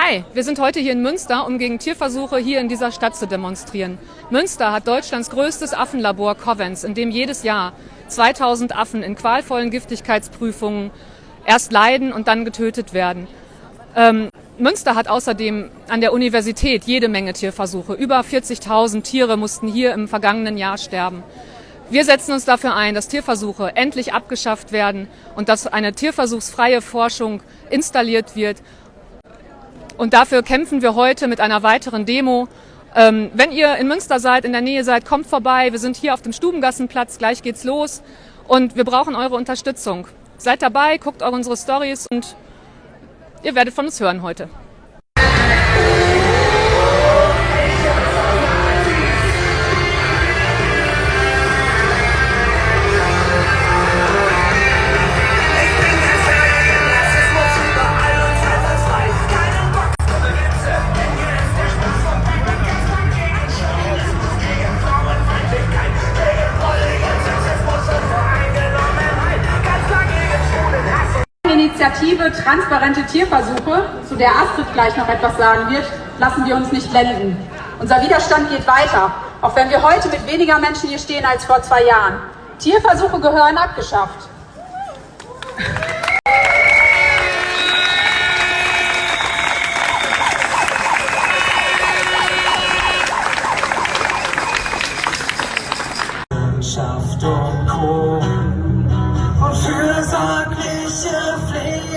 Hi, wir sind heute hier in Münster, um gegen Tierversuche hier in dieser Stadt zu demonstrieren. Münster hat Deutschlands größtes Affenlabor Covens, in dem jedes Jahr 2000 Affen in qualvollen Giftigkeitsprüfungen erst leiden und dann getötet werden. Ähm, Münster hat außerdem an der Universität jede Menge Tierversuche. Über 40.000 Tiere mussten hier im vergangenen Jahr sterben. Wir setzen uns dafür ein, dass Tierversuche endlich abgeschafft werden und dass eine tierversuchsfreie Forschung installiert wird und dafür kämpfen wir heute mit einer weiteren Demo. Ähm, wenn ihr in Münster seid, in der Nähe seid, kommt vorbei. Wir sind hier auf dem Stubengassenplatz. Gleich geht's los. Und wir brauchen eure Unterstützung. Seid dabei, guckt eure unsere Stories und ihr werdet von uns hören heute. Transparente Tierversuche, zu der Astrid gleich noch etwas sagen wird, lassen wir uns nicht blenden. Unser Widerstand geht weiter, auch wenn wir heute mit weniger Menschen hier stehen als vor zwei Jahren. Tierversuche gehören abgeschafft.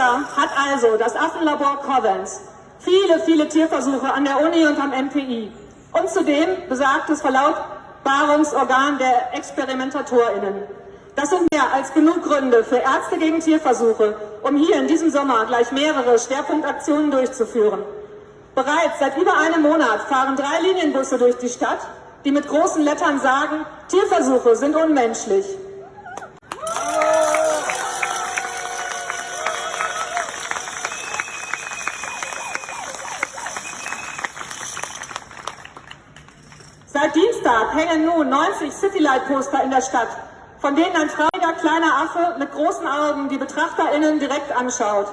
Münster hat also das Affenlabor Covens, viele, viele Tierversuche an der Uni und am MPI und zudem besagtes Verlautbarungsorgan der ExperimentatorInnen. Das sind mehr als genug Gründe für Ärzte gegen Tierversuche, um hier in diesem Sommer gleich mehrere Schwerpunktaktionen durchzuführen. Bereits seit über einem Monat fahren drei Linienbusse durch die Stadt, die mit großen Lettern sagen, Tierversuche sind unmenschlich. Dienstag hängen nun 90 Citylight-Poster in der Stadt, von denen ein trauriger kleiner Affe mit großen Augen die BetrachterInnen direkt anschaut.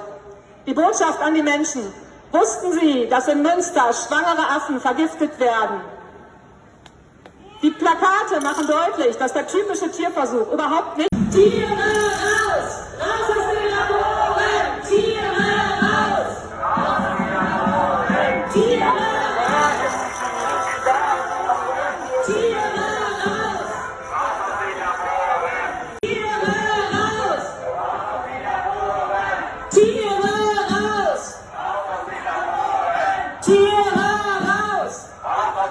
Die Botschaft an die Menschen. Wussten Sie, dass in Münster schwangere Affen vergiftet werden? Die Plakate machen deutlich, dass der typische Tierversuch überhaupt nicht... Tiere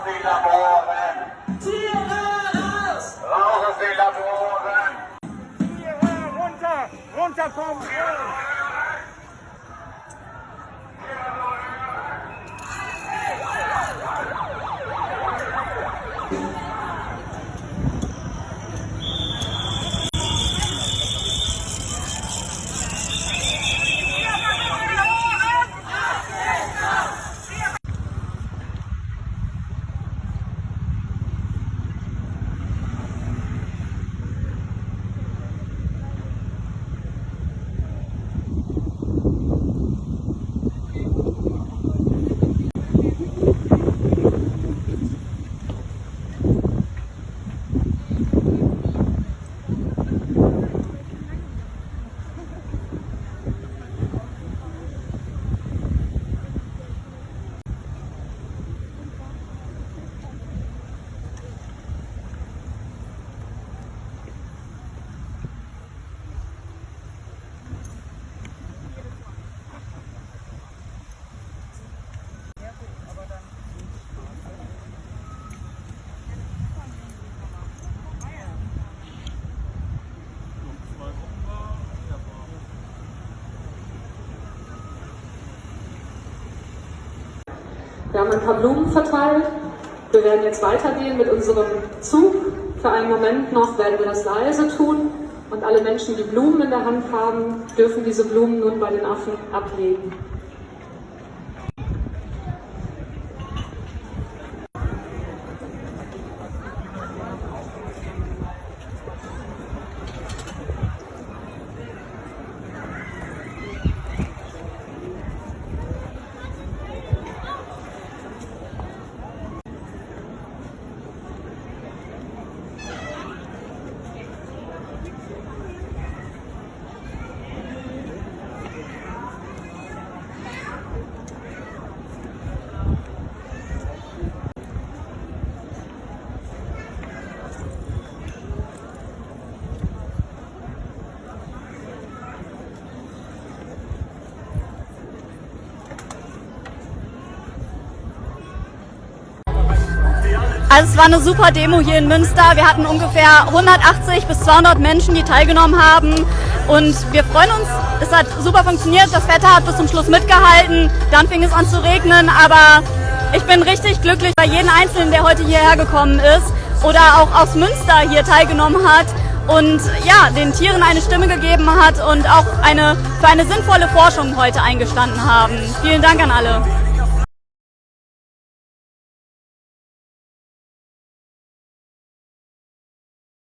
Den Laboren! Tiere raus! Raus aus den Laboren! Tiere runter! Runter vom Grill! Wir haben ein paar Blumen verteilt. Wir werden jetzt weitergehen mit unserem Zug. Für einen Moment noch werden wir das leise tun und alle Menschen, die Blumen in der Hand haben, dürfen diese Blumen nun bei den Affen ablegen. Also es war eine super Demo hier in Münster. Wir hatten ungefähr 180 bis 200 Menschen, die teilgenommen haben. Und wir freuen uns, es hat super funktioniert. Das Wetter hat bis zum Schluss mitgehalten. Dann fing es an zu regnen. Aber ich bin richtig glücklich bei jedem Einzelnen, der heute hierher gekommen ist oder auch aus Münster hier teilgenommen hat und ja, den Tieren eine Stimme gegeben hat und auch eine, für eine sinnvolle Forschung heute eingestanden haben. Vielen Dank an alle.